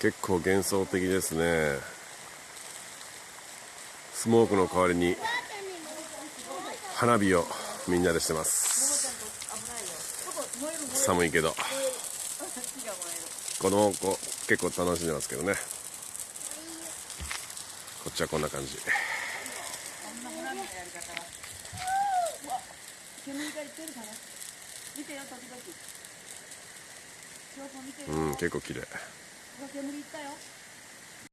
結構幻想的ですね。スモークの代わりに花火をみんなでしてます。寒いけど。子供子結構楽しんでますけどね。こっちはこんな感じ。見てよ時々。うん結構綺麗